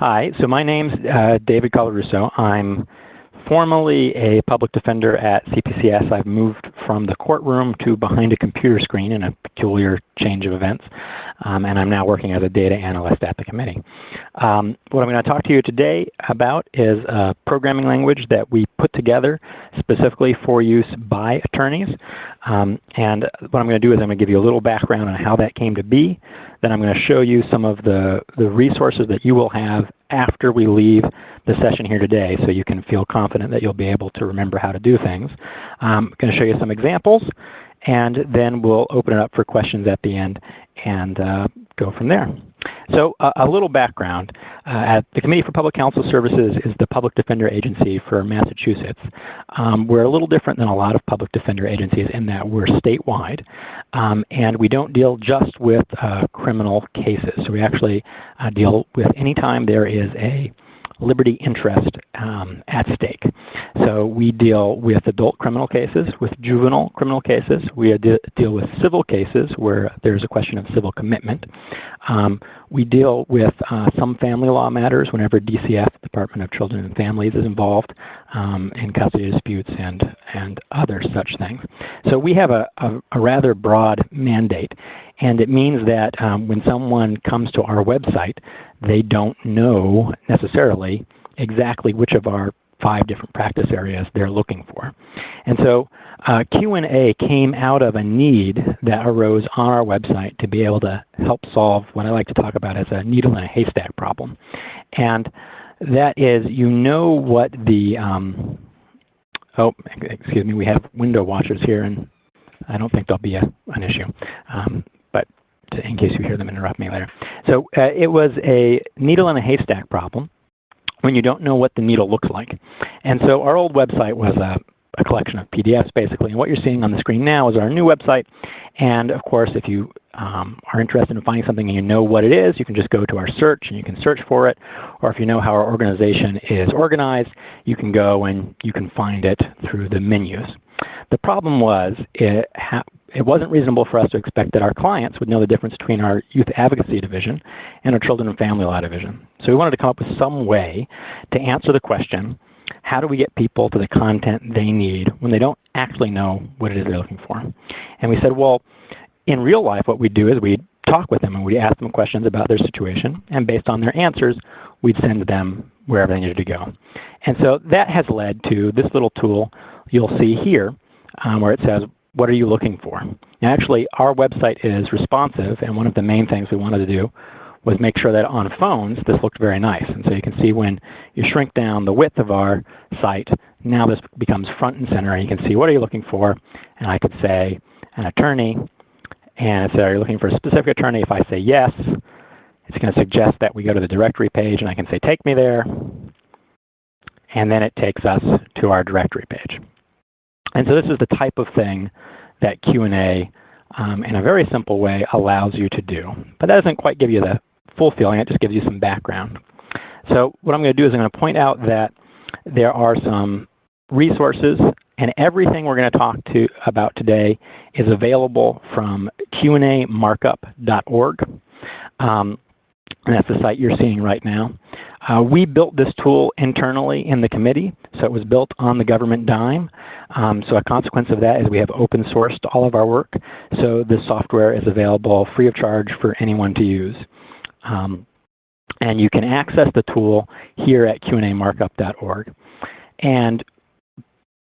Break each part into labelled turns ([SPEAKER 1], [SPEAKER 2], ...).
[SPEAKER 1] Hi, so my name's uh, David Colarusso. I'm formerly a public defender at CPCS. I've moved from the courtroom to behind a computer screen in a peculiar change of events, um, and I'm now working as a data analyst at the committee. Um, what I'm going to talk to you today about is a programming language that we put together specifically for use by attorneys. Um, and what I'm going to do is I'm going to give you a little background on how that came to be. Then I'm going to show you some of the, the resources that you will have after we leave the session here today so you can feel confident that you'll be able to remember how to do things. I'm going to show you some examples and then we'll open it up for questions at the end and uh, go from there. So uh, a little background. Uh, at the Committee for Public Counsel Services is the public defender agency for Massachusetts. Um, we're a little different than a lot of public defender agencies in that we're statewide. Um, and we don't deal just with uh, criminal cases. So we actually uh, deal with any time there is a liberty interest um, at stake. So we deal with adult criminal cases, with juvenile criminal cases. We deal with civil cases where there's a question of civil commitment. Um, we deal with uh, some family law matters whenever DCF, Department of Children and Families, is involved um, in custody disputes and, and other such things. So we have a, a, a rather broad mandate. And it means that um, when someone comes to our website, they don't know necessarily exactly which of our five different practice areas they're looking for. And so uh, Q&A came out of a need that arose on our website to be able to help solve what I like to talk about as a needle in a haystack problem. And that is you know what the, um, oh, excuse me, we have window watchers here and I don't think there'll be a, an issue. Um, in case you hear them interrupt me later. So uh, it was a needle in a haystack problem when you don't know what the needle looks like. And so our old website was a, a collection of PDFs basically. And what you're seeing on the screen now is our new website. And of course, if you um, are interested in finding something and you know what it is, you can just go to our search and you can search for it. Or if you know how our organization is organized, you can go and you can find it through the menus. The problem was it, it wasn't reasonable for us to expect that our clients would know the difference between our youth advocacy division and our children and family law division. So we wanted to come up with some way to answer the question, how do we get people to the content they need when they don't actually know what it is they're looking for? And we said, well, in real life what we do is we talk with them and we ask them questions about their situation, and based on their answers, we'd send them wherever they needed to go. And so that has led to this little tool you'll see here um, where it says, what are you looking for? Actually our website is responsive and one of the main things we wanted to do was make sure that on phones this looked very nice. And so you can see when you shrink down the width of our site, now this becomes front and center and you can see what are you looking for. And I could say an attorney and so are you looking for a specific attorney? If I say yes, it's going to suggest that we go to the directory page and I can say take me there. And then it takes us to our directory page. And so this is the type of thing that Q&A um, in a very simple way allows you to do. But that doesn't quite give you the full feeling. It just gives you some background. So what I'm going to do is I'm going to point out that there are some resources and everything we're going to talk to about today is available from qnamarkup.org. Um, and that's the site you're seeing right now. Uh, we built this tool internally in the committee, so it was built on the government dime. Um, so a consequence of that is we have open sourced all of our work, so this software is available free of charge for anyone to use. Um, and you can access the tool here at qnamarkup.org. And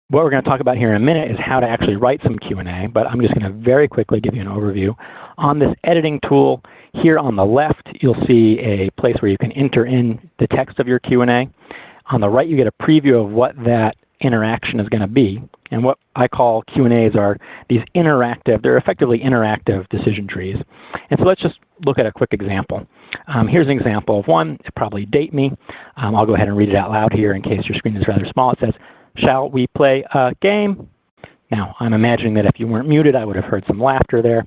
[SPEAKER 1] what we're going to talk about here in a minute is how to actually write some Q&A, but I'm just going to very quickly give you an overview. On this editing tool, here on the left, you'll see a place where you can enter in the text of your Q&A. On the right, you get a preview of what that interaction is going to be. And what I call Q&As are these interactive, they're effectively interactive decision trees. And so let's just look at a quick example. Um, here's an example of one. It probably date me. Um, I'll go ahead and read it out loud here in case your screen is rather small. It says, shall we play a game? Now, I'm imagining that if you weren't muted, I would have heard some laughter there.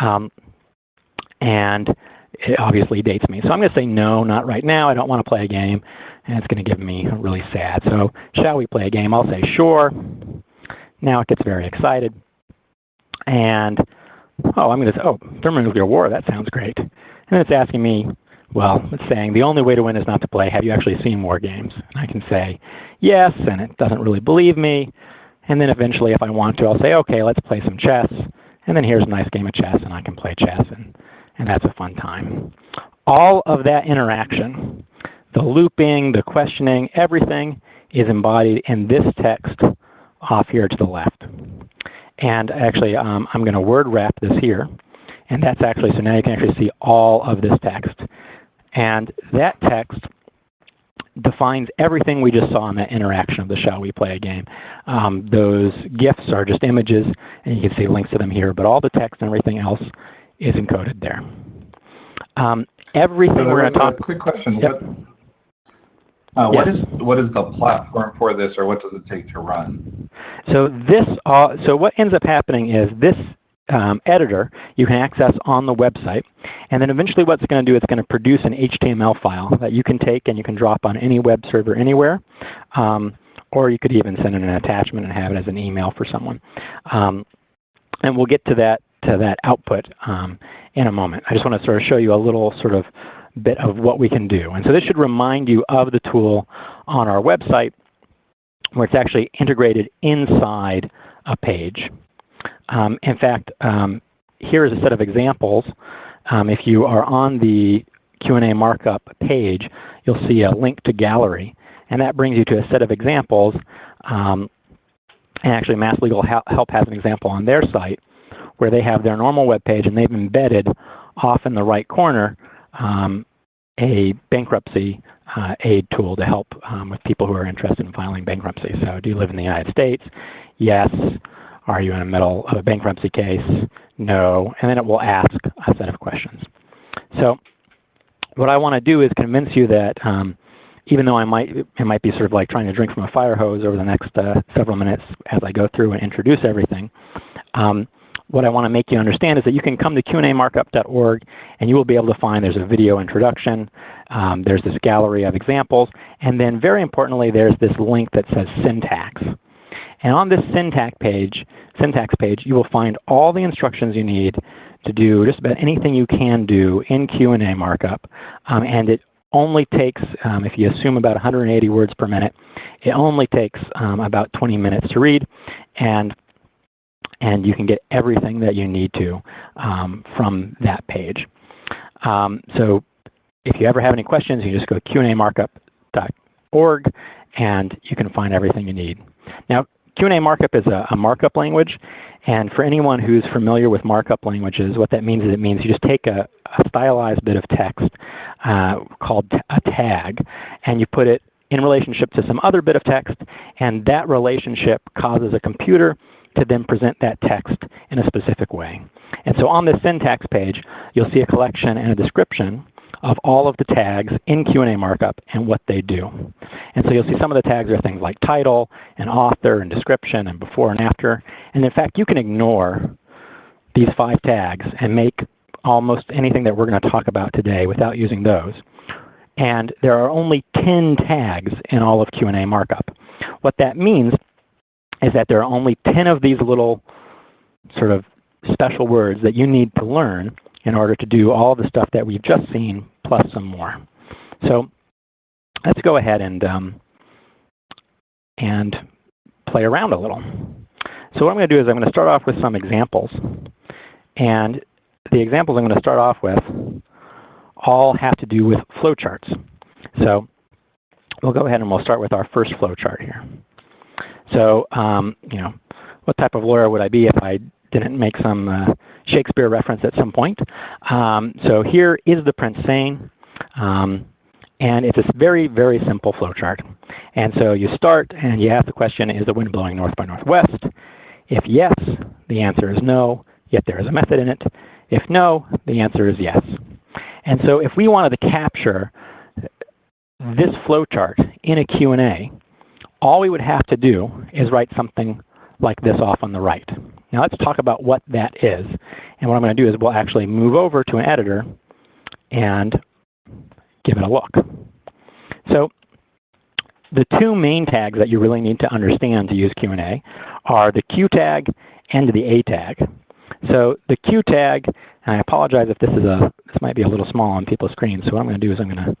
[SPEAKER 1] Um, and it obviously dates me. So I'm going to say no, not right now. I don't want to play a game. And it's going to give me really sad. So shall we play a game? I'll say sure. Now it gets very excited. And, oh, I'm going to say, oh, thermonuclear war, that sounds great. And it's asking me well, it's saying the only way to win is not to play. Have you actually seen WarGames? And I can say yes, and it doesn't really believe me. And then eventually, if I want to, I'll say, okay, let's play some chess. And then here's a nice game of chess, and I can play chess, and, and that's a fun time. All of that interaction, the looping, the questioning, everything is embodied in this text off here to the left. And actually, um, I'm going to word wrap this here. And that's actually, so now you can actually see all of this text. And that text defines everything we just saw in that interaction of the shall we play a game. Um, those GIFs are just images, and you can see links to them here, but all the text and everything else is encoded there. Um, everything so we're going to talk.
[SPEAKER 2] Quick question. Yep. What, uh, yes. what is what is the platform for this, or what does it take to run?
[SPEAKER 1] So this, uh, so what ends up happening is this um, editor you can access on the website. And then eventually what it's going to do, it's going to produce an HTML file that you can take and you can drop on any web server anywhere. Um, or you could even send in an attachment and have it as an email for someone. Um, and we'll get to that to that output um, in a moment. I just want to sort of show you a little sort of bit of what we can do. And so this should remind you of the tool on our website where it's actually integrated inside a page. Um, in fact, um, here is a set of examples. Um, if you are on the Q&A markup page, you'll see a link to gallery. And that brings you to a set of examples. Um, and actually, Mass Legal Help has an example on their site where they have their normal web page and they've embedded off in the right corner um, a bankruptcy uh, aid tool to help um, with people who are interested in filing bankruptcy. So do you live in the United States? Yes. Are you in the middle of a bankruptcy case? No. And then it will ask a set of questions. So what I want to do is convince you that um, even though I might, it might be sort of like trying to drink from a fire hose over the next uh, several minutes as I go through and introduce everything, um, what I want to make you understand is that you can come to qnamarkup.org and you will be able to find there's a video introduction, um, there's this gallery of examples, and then very importantly there's this link that says syntax. And on this syntax page, syntax page, you will find all the instructions you need to do just about anything you can do in Q&A markup. Um, and it only takes, um, if you assume about 180 words per minute, it only takes um, about 20 minutes to read. And, and you can get everything that you need to um, from that page. Um, so if you ever have any questions, you just go to qnamarkup.org and you can find everything you need. Now, Q&A markup is a, a, markup language, and for anyone who's familiar with markup languages, what that means is it means you just take a, a stylized bit of text uh, called a tag, and you put it in relationship to some other bit of text, and that relationship causes a computer to then present that text in a specific way. And so on this syntax page, you'll see a collection and a description of all of the tags in Q&A markup and what they do. And so you'll see some of the tags are things like title and author and description and before and after. And in fact, you can ignore these five tags and make almost anything that we're going to talk about today without using those. And there are only 10 tags in all of Q&A markup. What that means is that there are only 10 of these little sort of special words that you need to learn in order to do all the stuff that we've just seen plus some more. So let's go ahead and, um, and play around a little. So what I'm going to do is I'm going to start off with some examples. And the examples I'm going to start off with all have to do with flowcharts. So we'll go ahead and we'll start with our first flowchart here. So um, you know, what type of lawyer would I be if I didn't make some uh, Shakespeare reference at some point. Um, so here is the Prince saying, um, and it's a very, very simple flowchart. And so you start and you ask the question, is the wind blowing north by northwest? If yes, the answer is no, yet there is a method in it. If no, the answer is yes. And so if we wanted to capture this flowchart in a Q&A, all we would have to do is write something like this off on the right. Now let's talk about what that is. And what I'm going to do is we'll actually move over to an editor and give it a look. So the two main tags that you really need to understand to use Q&A are the Q tag and the A tag. So the Q tag, and I apologize if this is a this might be a little small on people's screens. So what I'm going to do is I'm going to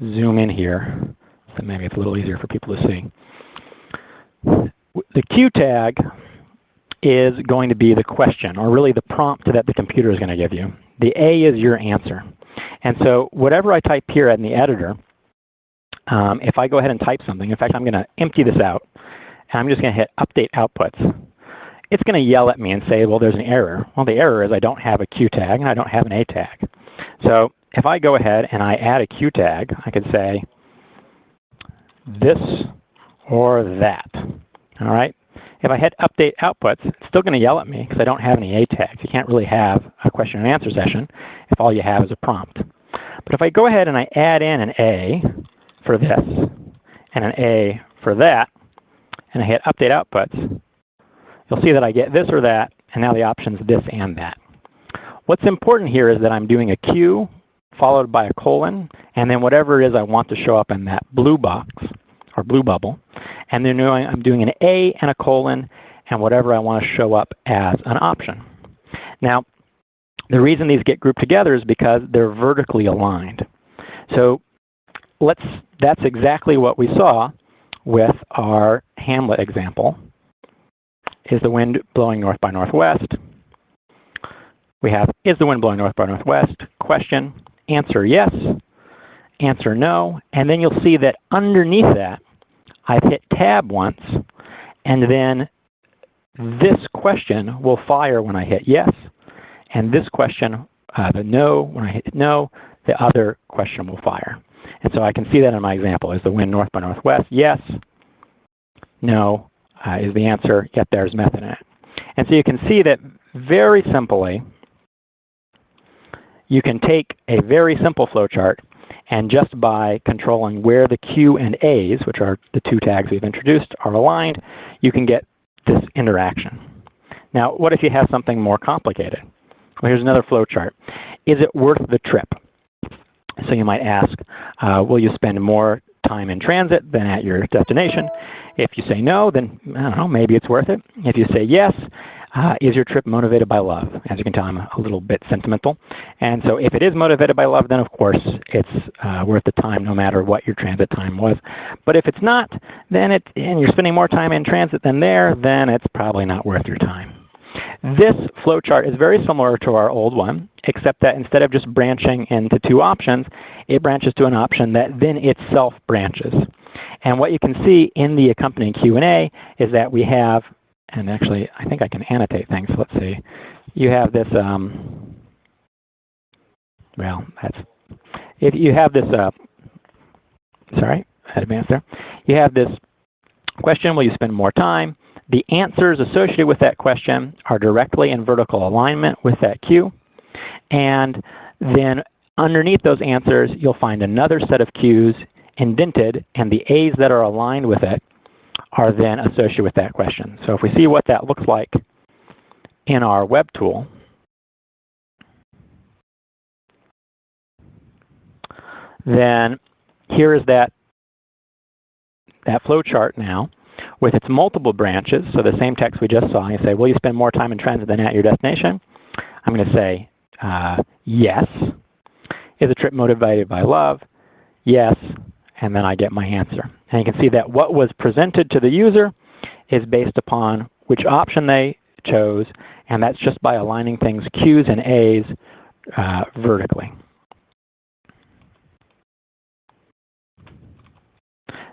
[SPEAKER 1] zoom in here so maybe it's a little easier for people to see. The Q tag is going to be the question, or really the prompt that the computer is going to give you. The A is your answer. And so whatever I type here in the editor, um, if I go ahead and type something, in fact, I'm going to empty this out, and I'm just going to hit Update Outputs. It's going to yell at me and say, well, there's an error. Well, the error is I don't have a Q tag, and I don't have an A tag. So if I go ahead and I add a Q tag, I could say this or that. All right. If I hit Update Outputs, it's still going to yell at me because I don't have any A tags. You can't really have a question and answer session if all you have is a prompt. But if I go ahead and I add in an A for this and an A for that, and I hit Update Outputs, you'll see that I get this or that, and now the options this and that. What's important here is that I'm doing a Q followed by a colon, and then whatever it is I want to show up in that blue box or blue bubble. And then I'm doing an A and a colon and whatever I want to show up as an option. Now, the reason these get grouped together is because they're vertically aligned. So let's, that's exactly what we saw with our Hamlet example. Is the wind blowing north by northwest? We have, is the wind blowing north by northwest? Question, answer yes, answer no, and then you'll see that underneath that, I've hit tab once, and then this question will fire when I hit yes, and this question, uh, the no, when I hit no, the other question will fire. And so I can see that in my example. Is the wind north by northwest? Yes. No uh, is the answer, yet there's method in it. And so you can see that very simply, you can take a very simple flowchart and just by controlling where the Q and A's, which are the two tags we've introduced, are aligned, you can get this interaction. Now, what if you have something more complicated? Well, here's another flowchart. Is it worth the trip? So you might ask, uh, will you spend more time in transit than at your destination? If you say no, then I don't know, maybe it's worth it. If you say yes, uh, is your trip motivated by love? As you can tell, I'm a, little bit sentimental. And so if it is motivated by love, then of course it's uh, worth the time no matter what your transit time was. But if it's not, then it, and you're spending more time in transit than there, then it's probably not worth your time. This flowchart is very similar to our old one, except that instead of just branching into two options, it branches to an option that then itself branches. And what you can see in the accompanying Q&A is that we have and actually I think I can annotate things. Let's see. You have this, um, well, that's, if you have this, uh, sorry, I advanced there. You have this question, will you spend more time? The answers associated with that question are directly in vertical alignment with that Q. And then underneath those answers, you'll find another set of Qs indented, and the A's that are aligned with it are then associated with that question. So if we see what that looks like in our web tool, then here is that, that flow chart now with its multiple branches. So the same text we just saw, you say, will you spend more time in transit than at your destination? I'm going to say uh, yes. Is the trip motivated by love? Yes and then I get my answer. And you can see that what was presented to the user is based upon which option they chose, and that's just by aligning things Q's and A's uh, vertically.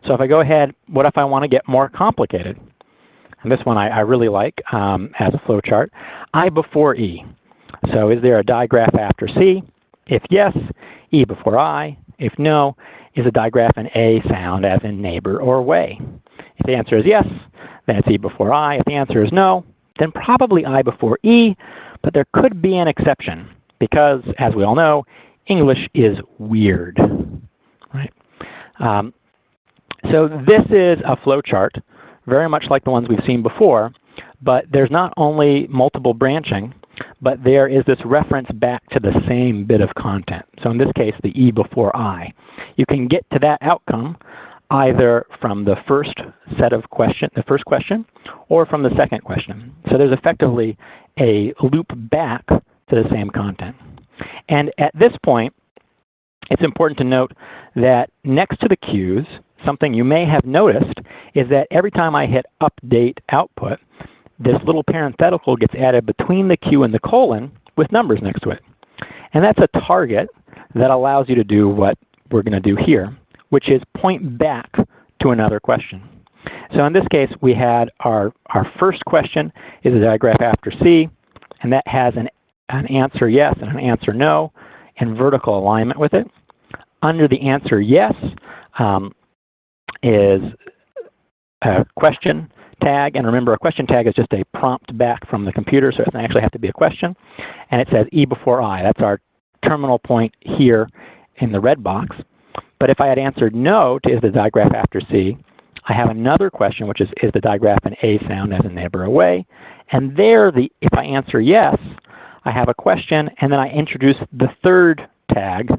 [SPEAKER 1] So if I go ahead, what if I want to get more complicated? And this one I, I really like um, as a flowchart. I before E. So is there a digraph after C? If yes, E before I. If no, is a digraph an A sound as in neighbor or way? If the answer is yes, then it's E before I. If the answer is no, then probably I before E, but there could be an exception because, as we all know, English is weird. Right? Um, so this is a flowchart, very much like the ones we've seen before, but there's not only multiple branching, but there is this reference back to the same bit of content. So in this case, the E before I. You can get to that outcome either from the first set of question, the first question, or from the second question. So there's effectively a loop back to the same content. And at this point, it's important to note that next to the Q's, something you may have noticed is that every time I hit update output, this little parenthetical gets added between the Q and the colon with numbers next to it. And that's a target that allows you to do what we're going to do here, which is point back to another question. So in this case, we had our, our first question is a digraph after C, and that has an, an answer yes and an answer no in vertical alignment with it. Under the answer yes um, is a question tag. And remember, a question tag is just a prompt back from the computer, so it doesn't actually have to be a question. And it says E before I. That's our terminal point here in the red box. But if I had answered no to is the digraph after C, I have another question, which is, is the digraph an A sound as a neighbor away? And there, the, if I answer yes, I have a question, and then I introduce the third tag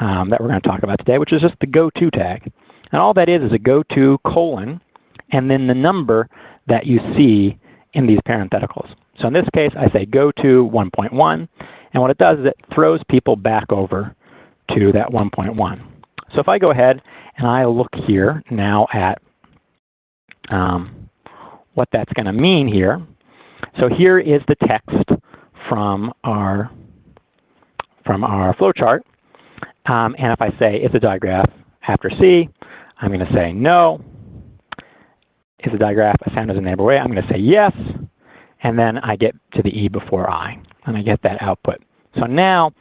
[SPEAKER 1] um, that we're going to talk about today, which is just the go-to tag. And all that is is a go-to colon, and then the number that you see in these parentheticals. So in this case, I say go to 1.1, and what it does is it throws people back over to that 1.1. So if I go ahead and I look here now at um, what that's going to mean here. So here is the text from our from our flowchart. Um, and if I say is a digraph after C, I'm going to say no. Is the digraph a sound as a neighbor way? I'm going to say yes. And then I get to the E before I, and I get that output. So now,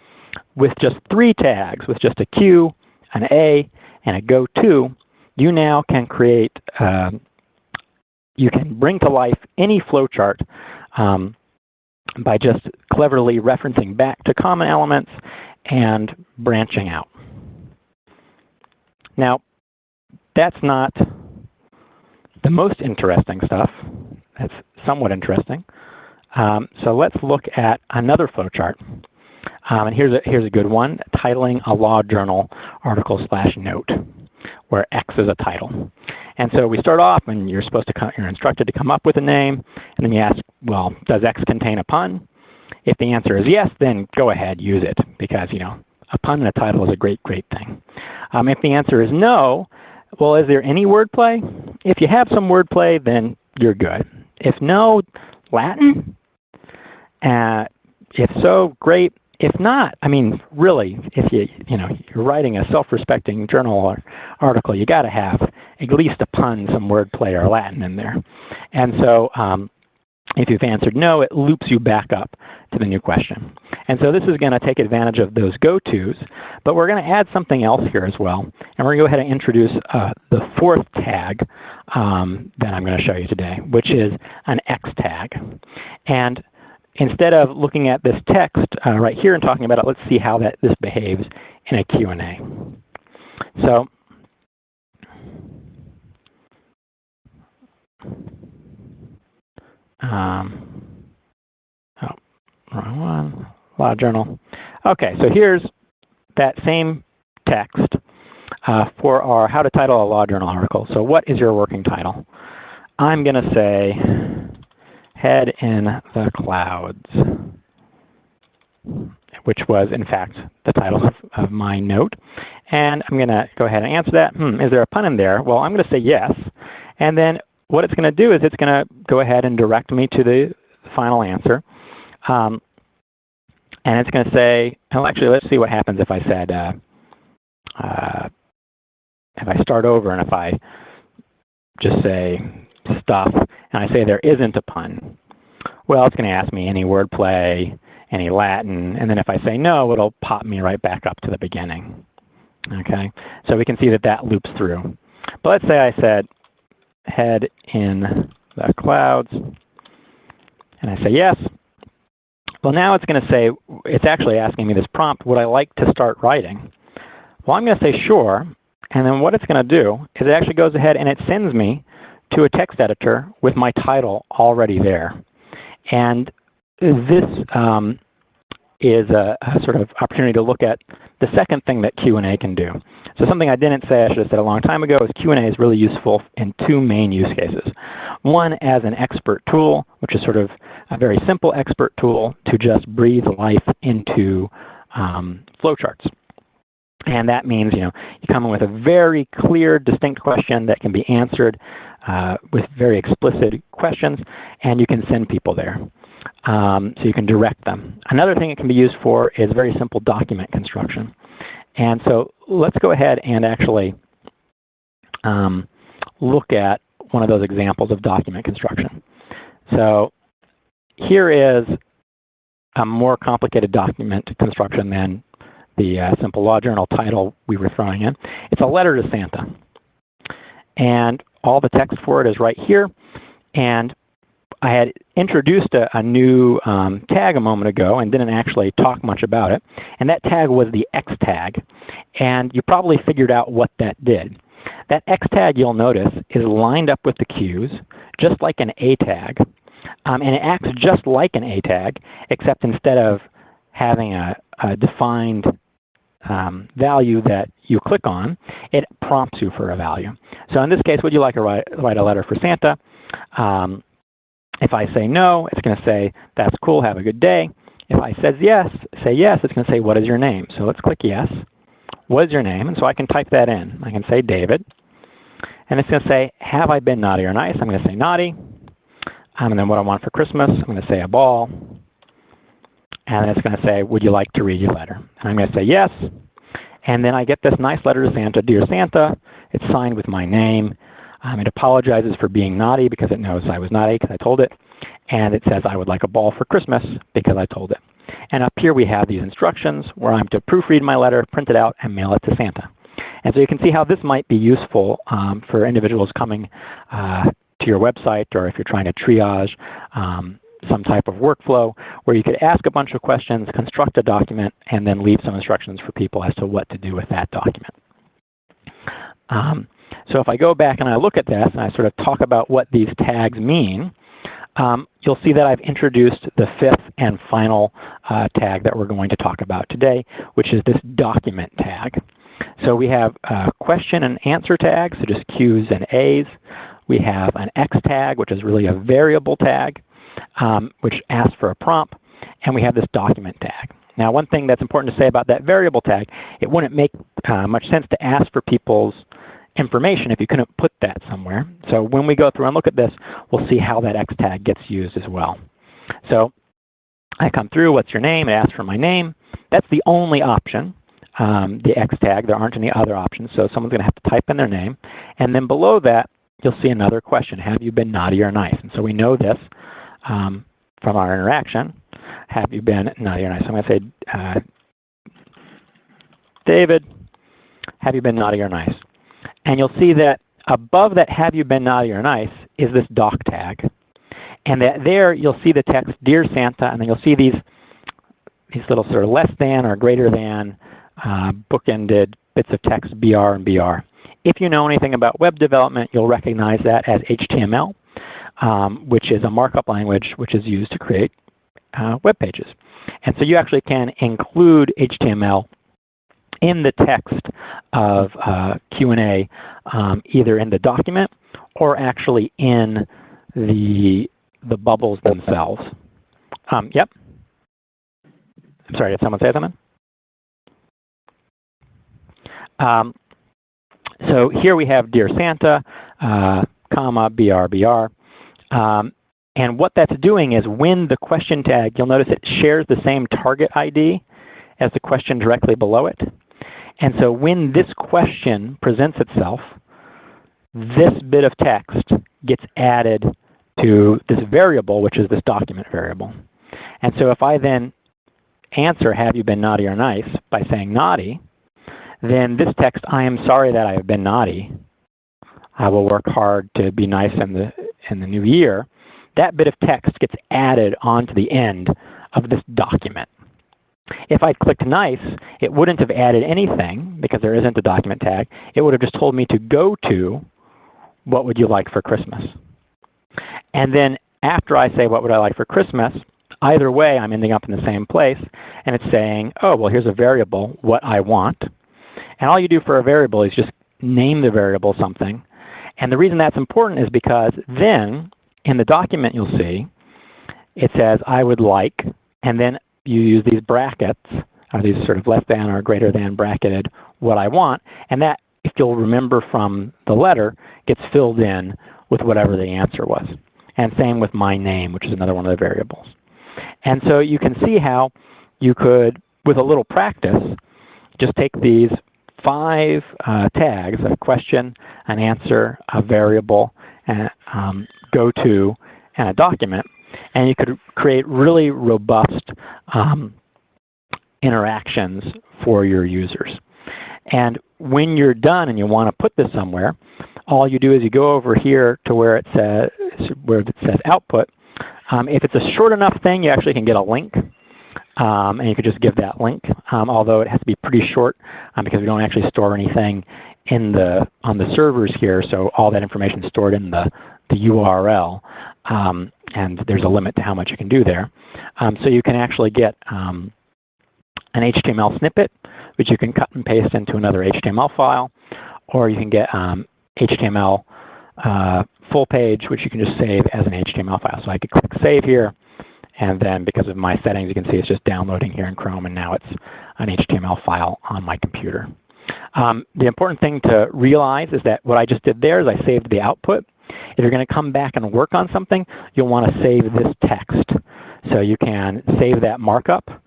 [SPEAKER 1] with just three tags, with just a Q, an A, and a go to, you now can create, um, you can bring to life any flowchart um, by just cleverly referencing back to common elements and branching out. Now, that's not the most interesting stuff. That's somewhat interesting. Um, so let's look at another flowchart. Um, and here's a, here's a good one, titling a law journal article slash note, where X is a title. And so we start off, and you're supposed to come, you're instructed to come up with a name, and then you ask, well, does X contain a pun? If the answer is yes, then go ahead, use it, because you know a pun in a title is a great, great thing. Um, if the answer is no, well, is there any wordplay? If you have some wordplay, then you're good. If no, Latin? Uh, if so, great. If not, I mean, really, if you you know you're writing a self-respecting journal or article, you got to have at least a pun, some wordplay or Latin in there. And so um, if you've answered no, it loops you back up to the new question. And so this is going to take advantage of those go-tos, but we're going to add something else here as well. And we're going to go ahead and introduce uh, the fourth tag um, that I'm going to show you today, which is an X tag. And instead of looking at this text uh, right here and talking about it, let's see how that, this behaves in a Q&A. So um, oh, wrong one, law journal. Okay, so here's that same text uh, for our how to title a law journal article. So what is your working title? I'm going to say head in the clouds, which was in fact the title of, of my note. And I'm going to go ahead and answer that. Hmm, is there a pun in there? Well, I'm going to say yes. And then what it's going to do is it's going to go ahead and direct me to the final answer. Um, and it's going to say, well, actually, let's see what happens if I said, uh, uh, if I start over and if I just say stuff, and I say there isn't a pun. Well, it's going to ask me any wordplay, any Latin, and then if I say no, it'll pop me right back up to the beginning. Okay, so we can see that that loops through. But let's say I said, head in the clouds. And I say yes. Well, now it's going to say, it's actually asking me this prompt, would I like to start writing? Well, I'm going to say sure. And then what it's going to do is it actually goes ahead and it sends me to a text editor with my title already there. And this um, is a, a, sort of opportunity to look at the second thing that Q&A can do. So something I didn't say I should have said a long time ago is Q&A is really useful in two main use cases. One as an expert tool, which is sort of a very simple expert tool to just breathe life into um, flowcharts. And that means you know you come in with a very clear, distinct question that can be answered uh, with very explicit questions, and you can send people there. Um, so you can direct them. Another thing it can be used for is very simple document construction. And so let's go ahead and actually um, look at one of those examples of document construction. So here is a more complicated document construction than the uh, simple law journal title we were throwing in. It's a letter to Santa. And all the text for it is right here. And I had introduced a, a new um, tag a moment ago and didn't actually talk much about it. And that tag was the X tag. And you probably figured out what that did. That X tag, you'll notice, is lined up with the Q's, just like an A tag. Um, and it acts just like an A tag, except instead of having a, a defined um, value that you click on, it prompts you for a value. So in this case, would you like to write, write a letter for Santa? Um, if I say no, it's going to say, that's cool, have a good day. If I says yes, say yes, it's going to say, what is your name? So let's click yes. What is your name? And so I can type that in. I can say David. And it's going to say, have I been naughty or nice? I'm going to say naughty. Um, and then what I want for Christmas, I'm going to say a ball. And then it's going to say, would you like to read your letter? And I'm going to say yes. And then I get this nice letter to Santa, Dear Santa. It's signed with my name. Um, it apologizes for being naughty because it knows I was naughty because I told it. And it says I would like a ball for Christmas because I told it. And up here we have these instructions where I'm to proofread my letter, print it out, and mail it to Santa. And so you can see how this might be useful um, for individuals coming uh, to your website or if you're trying to triage um, some type of workflow where you could ask a bunch of questions, construct a document, and then leave some instructions for people as to what to do with that document. Um, so if I go back and I look at this and I sort of talk about what these tags mean, um, you'll see that I've introduced the fifth and final uh, tag that we're going to talk about today, which is this document tag. So we have a question and answer tag, so just Q's and A's. We have an X tag, which is really a variable tag, um, which asks for a prompt. And we have this document tag. Now one thing that's important to say about that variable tag, it wouldn't make uh, much sense to ask for people's information if you couldn't put that somewhere. So when we go through and look at this, we'll see how that X tag gets used as well. So I come through, what's your name? It asks for my name. That's the only option, um, the X tag. There aren't any other options, so someone's going to have to type in their name. And then below that, you'll see another question, have you been naughty or nice? And so we know this um, from our interaction. Have you been naughty or nice? I'm going to say, uh, David, have you been naughty or nice? And you'll see that above that have you been naughty or nice is this doc tag. And that there you'll see the text Dear Santa, and then you'll see these, these little sort of less than or greater than uh, bookended bits of text BR and BR. If you know anything about web development, you'll recognize that as HTML, um, which is a markup language which is used to create uh, web pages. And so you actually can include HTML in the text of uh, Q&A, um, either in the document or actually in the, the bubbles themselves. Um, yep. I'm sorry, did someone say something? Um, so here we have Dear Santa, uh, comma, BRBR. Um, and what that's doing is when the question tag, you'll notice it shares the same target ID as the question directly below it. And so when this question presents itself, this bit of text gets added to this variable, which is this document variable. And so if I then answer, have you been naughty or nice, by saying naughty, then this text, I am sorry that I have been naughty. I will work hard to be nice in the, in the new year. That bit of text gets added onto the end of this document. If I'd clicked nice, it wouldn't have added anything because there isn't a document tag. It would have just told me to go to what would you like for Christmas. And then after I say what would I like for Christmas, either way, I'm ending up in the same place, and it's saying, oh, well, here's a variable, what I want. And all you do for a variable is just name the variable something. And the reason that's important is because then in the document you'll see, it says, I would like, and then you use these brackets, or these sort of less than or greater than bracketed, what I want, and that, if you'll remember from the letter, gets filled in with whatever the answer was. And same with my name, which is another one of the variables. And so you can see how you could, with a little practice, just take these five uh, tags, a question, an answer, a variable, and um, go to, and a document, and you could create really robust um, interactions for your users. And when you're done and you want to put this somewhere, all you do is you go over here to where it says, where it says output. Um, if it's a short enough thing, you actually can get a link. Um, and you could just give that link, um, although it has to be pretty short um, because we don't actually store anything in the on the servers here, so all that information is stored in the, the URL, um, and there's a limit to how much you can do there. Um, so you can actually get an HTML snippet, which you can cut and paste into another HTML file, or you can get HTML uh, full page, which you can just save as an HTML file. So I could click Save here, and then because of my settings, you can see it's just downloading here in Chrome, and now it's an HTML file on my computer. Um, the important thing to realize is that what I just did there is I saved the output. If you're going to come back and work on something, you'll want to save this text. So you can save that markup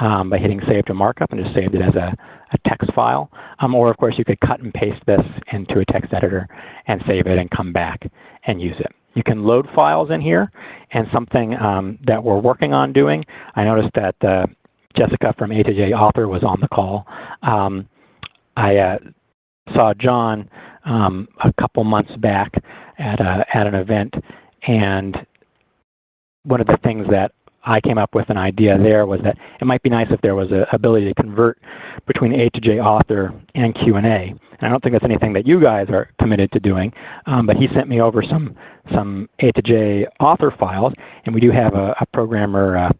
[SPEAKER 1] um, by hitting Save to Markup and just saved it as a, a text file. Um, or of course you could cut and paste this into a text editor and save it and come back and use it. You can load files in here, and something um, that we're working on doing, I noticed that uh, Jessica from A2J Author was on the call. Um, I uh, saw John um, a couple months back at, a, at an event, and one of the things that I came up with an idea there was that it might be nice if there was an ability to convert between A2J author and Q&A. And I don't think that's anything that you guys are committed to doing, um, but he sent me over some, some A2J author files, and we do have a, a programmer uh,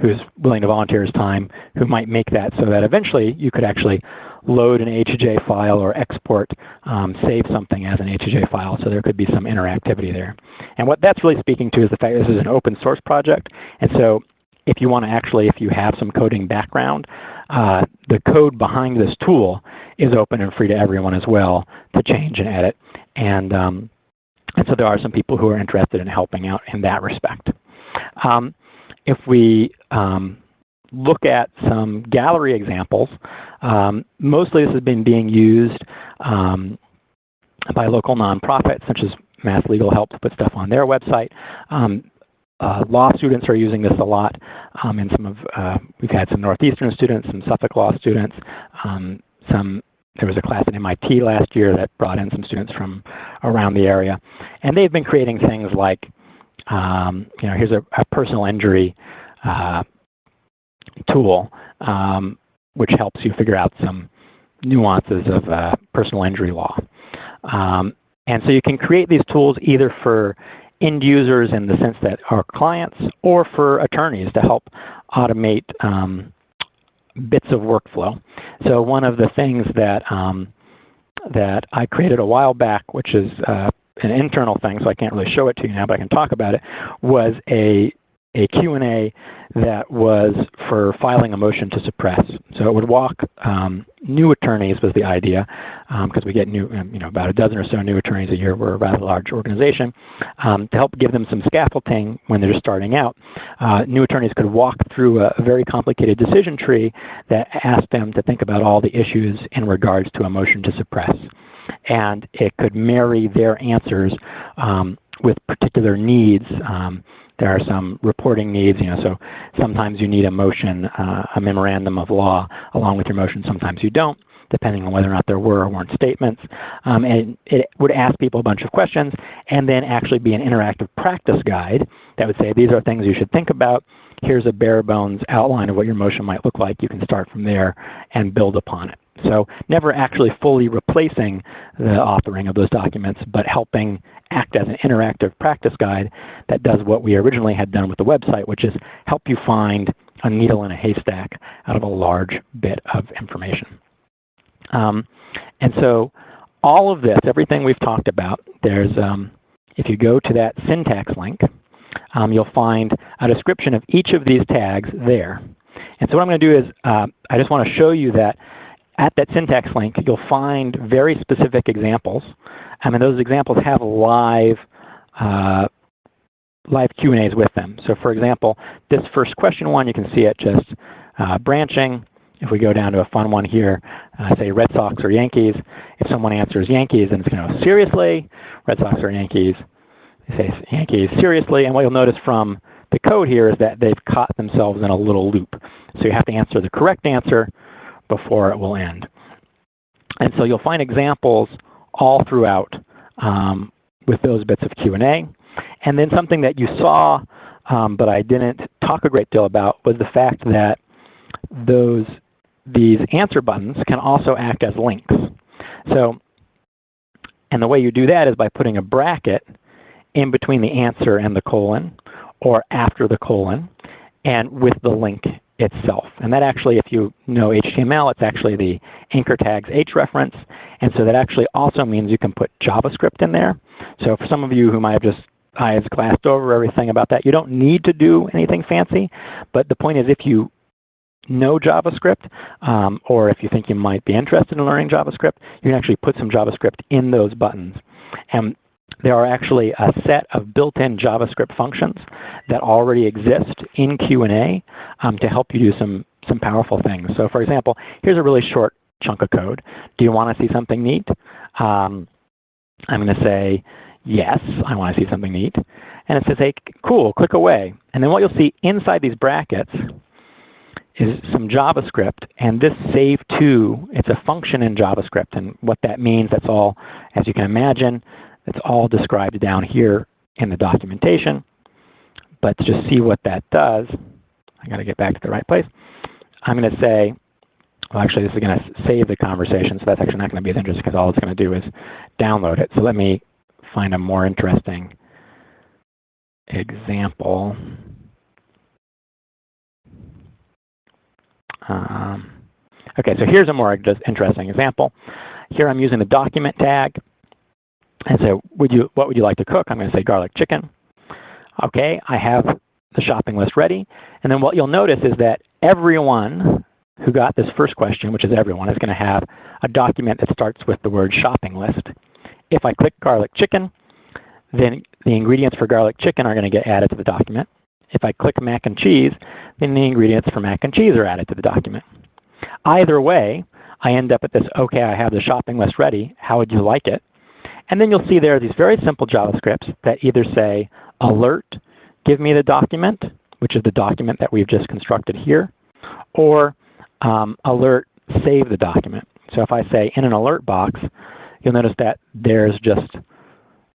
[SPEAKER 1] who's willing to volunteer his time who might make that so that eventually you could actually load an A2J file or export, um, save something as an A2J file. So there could be some interactivity there. And what that's really speaking to is the fact this is an open source project. And so if you want to actually, if you have some coding background, uh, the code behind this tool is open and free to everyone as well to change and edit. And, um, and so there are some people who are interested in helping out in that respect. Um, if we um, look at some gallery examples. Um, mostly this has been being used um, by local nonprofits such as Mass Legal Help to put stuff on their website. Um, uh, law students are using this a lot. Um, and some of uh, we've had some Northeastern students, some Suffolk Law students, um, some there was a class at MIT last year that brought in some students from around the area. And they've been creating things like, um, you know, here's a, a personal injury uh, tool, um, which helps you figure out some nuances of uh, personal injury law. Um, and so you can create these tools either for end users in the sense that are clients or for attorneys to help automate um, bits of workflow. So one of the things that, um, that I created a while back, which is uh, an internal thing, so I can't really show it to you now, but I can talk about it, was a a Q&A that was for filing a motion to suppress. So it would walk um, new attorneys was the idea, because um, we get new, um, you know, about a dozen or so new attorneys a year. We're a rather large organization. Um, to help give them some scaffolding when they're starting out, uh, new attorneys could walk through a, a, very complicated decision tree that asked them to think about all the issues in regards to a motion to suppress. And it could marry their answers um, with particular needs um, there are some reporting needs. You know, so sometimes you need a motion, uh, a memorandum of law along with your motion. Sometimes you don't, depending on whether or not there were or weren't statements. Um, and it would ask people a bunch of questions and then actually be an interactive practice guide that would say these are things you should think about. Here's a bare bones outline of what your motion might look like. You can start from there and build upon it. So never actually fully replacing the authoring of those documents, but helping act as an interactive practice guide that does what we originally had done with the website, which is help you find a needle in a haystack out of a large bit of information. Um, and so all of this, everything we've talked about, there's, um, if you go to that syntax link, um, you'll find a description of each of these tags there. And so what I'm going to do is uh, I just want to show you that at that syntax link, you'll find very specific examples. I mean, those examples have live uh, live Q&As with them. So for example, this first question one, you can see it just uh, branching. If we go down to a fun one here, uh, say Red Sox or Yankees, if someone answers Yankees, then it's going to go, seriously? Red Sox or Yankees? They say Yankees, seriously? And what you'll notice from the code here is that they've caught themselves in a little loop. So you have to answer the correct answer before it will end. And so you'll find examples all throughout um, with those bits of Q&A. And then something that you saw, um, but I didn't talk a great deal about, was the fact that those these answer buttons can also act as links. So, and the way you do that is by putting a bracket in between the answer and the colon, or after the colon, and with the link itself. And that actually, if you know HTML, it's actually the anchor tags H reference. And so that actually also means you can put JavaScript in there. So for some of you who might have just eyes glassed over everything about that, you don't need to do anything fancy. But the point is if you know JavaScript, um, or if you think you might be interested in learning JavaScript, you can actually put some JavaScript in those buttons. And there are actually a set of built-in JavaScript functions that already exist in Q&A um, to help you do some, some powerful things. So for example, here's a really short chunk of code. Do you want to see something neat? Um, I'm going to say, yes, I want to see something neat. And it says, hey, cool, click away. And then what you'll see inside these brackets is some JavaScript, and this save to, it's a function in JavaScript, and what that means, that's all, as you can imagine, it's all described down here in the documentation. But to just see what that does, I got to get back to the right place. I'm going to say, well, actually, this is going to save the conversation, so that's actually not going to be of interest because all it's going to do is download it. So let me find a more interesting example. Um, okay, so here's a more interesting example. Here I'm using the document tag and so would you, what would you like to cook? I'm going to say garlic chicken. Okay, I have the shopping list ready. And then what you'll notice is that everyone who got this first question, which is everyone, is going to have a document that starts with the word shopping list. If I click garlic chicken, then the ingredients for garlic chicken are going to get added to the document. If I click mac and cheese, then the ingredients for mac and cheese are added to the document. Either way, I end up at this, okay, I have the shopping list ready. How would you like it? And then you'll see there are these very simple JavaScripts that either say alert, give me the document, which is the document that we've just constructed here, or um, alert, save the document. So if I say in an alert box, you'll notice that there's just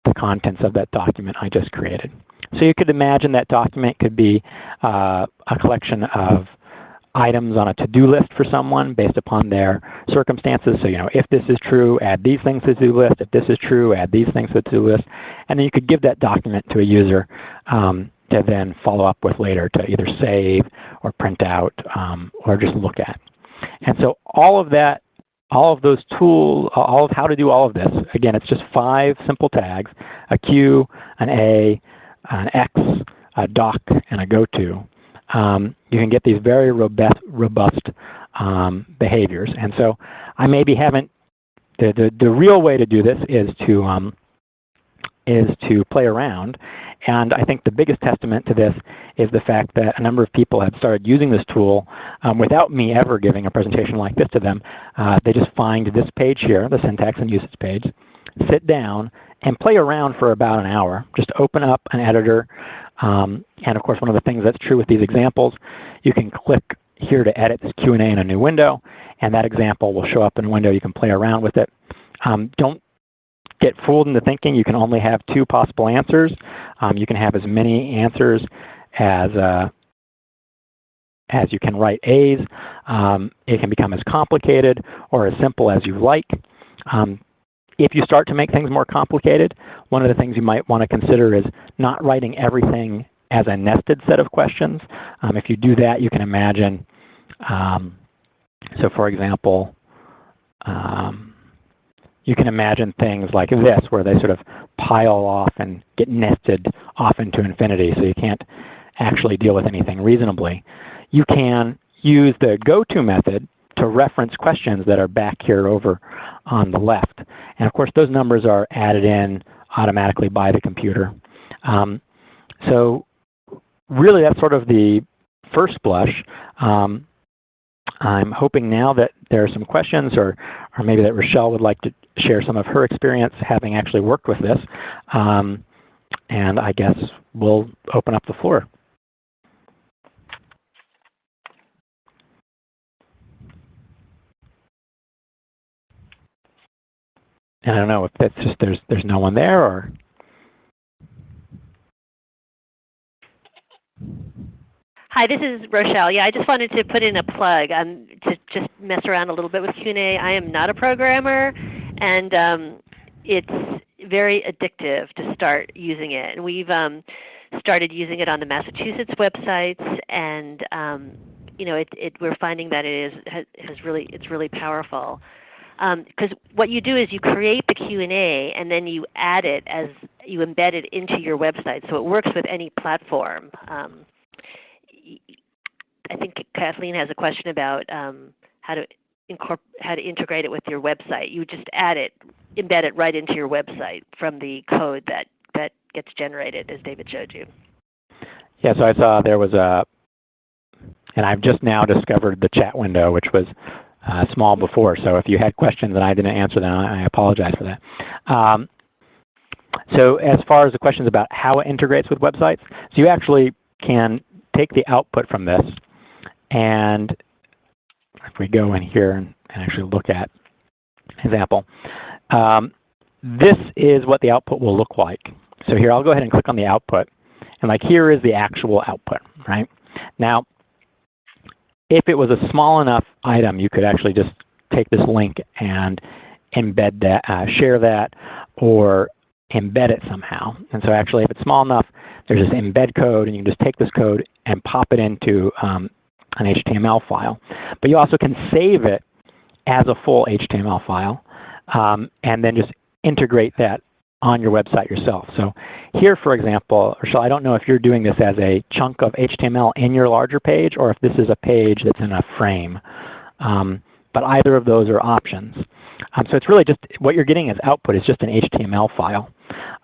[SPEAKER 1] the contents of that document I just created. So you could imagine that document could be uh, a collection of items on a to-do list for someone based upon their circumstances. So, you know, if this is true, add these things to the to-do list. If this is true, add these things to the to-do list. And then you could give that document to a user um, to then follow up with later to either save or print out um, or just look at. And so all of that, all of those tools, all of how to do all of this, again, it's just five simple tags, a Q, an A, an X, a doc, and a go-to um, you can get these very robust, robust um, behaviors. And so I maybe haven't, the, the, the real way to do this is to, um, is to play around. And I think the biggest testament to this is the fact that a number of people have started using this tool um, without me ever giving a presentation like this to them. Uh, they just find this page here, the syntax and usage page, sit down, and play around for about an hour. Just open up an editor, um, and of course, one of the things that's true with these examples, you can click here to edit this Q&A in a new window, and that example will show up in a window. You can play around with it. Um, don't get fooled into thinking you can only have two possible answers. Um, you can have as many answers as, uh, as you can write A's. Um, it can become as complicated or as simple as you like. Um, if you start to make things more complicated, one of the things you might want to consider is not writing everything as a nested set of questions. Um, if you do that, you can imagine, um, so for example, um, you can imagine things like this where they sort of pile off and get nested off into infinity so you can't actually deal with anything reasonably. You can use the go-to method to reference questions that are back here over on the left. And of course, those numbers are added in automatically by the computer. Um, so really, that's sort of the first blush. Um, I'm hoping now that there are some questions or, or maybe that Rochelle would like to share some of her experience having actually worked with this. Um, and I guess we'll open up the floor. And I don't know if that's just there's there's no one there or
[SPEAKER 3] Hi, this is Rochelle. Yeah, I just wanted to put in a plug um, to just mess around a little bit with Q&A. I am not a programmer, and um, it's very addictive to start using it. And we've um, started using it on the Massachusetts websites, and um, you know, it, it, we're finding that it is has really it's really powerful because um, what you do is you create the Q&A and then you add it as you embed it into your website. So it works with any platform. Um, I think Kathleen has a question about um, how to how to integrate it with your website. You just add it, embed it right into your website from the code that, that gets generated as David showed you.
[SPEAKER 1] Yeah, so I saw there was a, and I've just now discovered the chat window, which was uh, small before. So if you had questions and I didn't answer them, I apologize for that. Um, so as far as the questions about how it integrates with websites, so you actually can take the output from this and if we go in here and, actually look at example, um, this is what the output will look like. So here I'll go ahead and click on the output. And like here is the actual output, right? Now if it was a small enough item, you could actually just take this link and embed that, uh, share that, or embed it somehow. And so actually, if it's small enough, there's this embed code, and you can just take this code and pop it into um, an HTML file. But you also can save it as a full HTML file, um, and then just integrate that on your website yourself. So here, for example, Rochelle, I don't know if you're doing this as a chunk of HTML in your larger page or if this is a page that's in a frame. Um, but either of those are options. Um, so it's really just what you're getting as output is just an HTML file.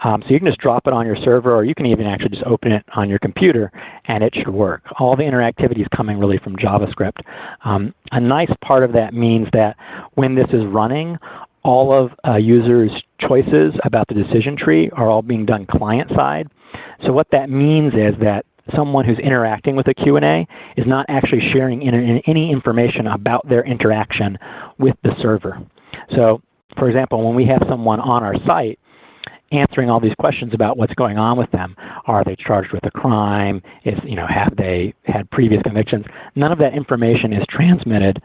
[SPEAKER 1] Um, so you can just drop it on your server or you can even actually just open it on your computer and it should work. All the interactivity is coming really from JavaScript. Um, a nice part of that means that when this is running, all of uh, users' choices about the decision tree are all being done client-side. So what that means is that someone who's interacting with a Q&A is not actually sharing any information about their interaction with the server. So for example, when we have someone on our site answering all these questions about what's going on with them. Are they charged with a crime? Is, you know, have they had previous convictions? None of that information is transmitted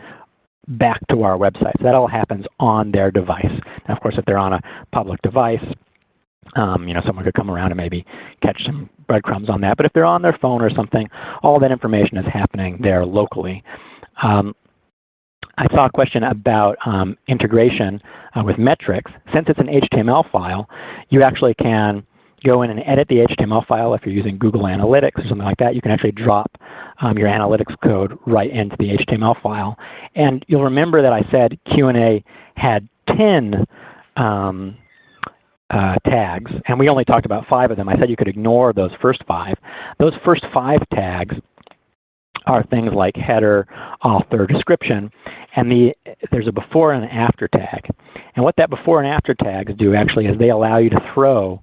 [SPEAKER 1] back to our website. So that all happens on their device. Now, of course, if they're on a public device, um, you know, someone could come around and maybe catch some breadcrumbs on that. But if they're on their phone or something, all that information is happening there locally. Um, I saw a question about um, integration uh, with metrics. Since it's an HTML file, you actually can go in and edit the HTML file if you're using Google Analytics or something like that. You can actually drop um, your analytics code right into the HTML file. And you'll remember that I said Q&A had 10 um, uh, tags, and we only talked about five of them. I said you could ignore those first five. Those first five tags are things like header, author, description, and the, there's a before and after tag. And what that before and after tags do actually is they allow you to throw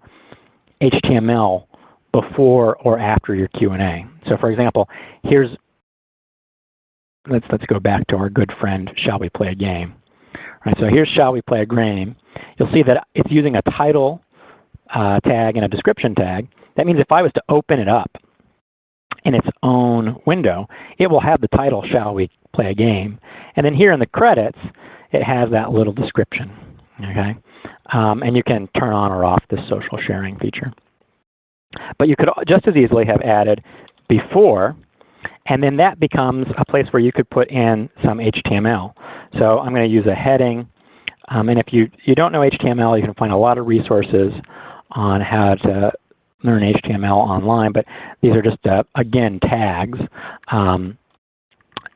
[SPEAKER 1] HTML before or after your Q&A. So for example, here's, let's, let's go back to our good friend, shall we play a game? All right, so here's shall we play a game. You'll see that it's using a title uh, tag and a description tag. That means if I was to open it up in its own window, it will have the title, Shall We Play a Game? And then here in the credits, it has that little description. Okay, um, And you can turn on or off this social sharing feature. But you could just as easily have added before, and then that becomes a place where you could put in some HTML. So I'm going to use a heading. Um, and if you, you don't know HTML, you can find a lot of resources on how to learn HTML online. But these are just, uh, again, tags. Um,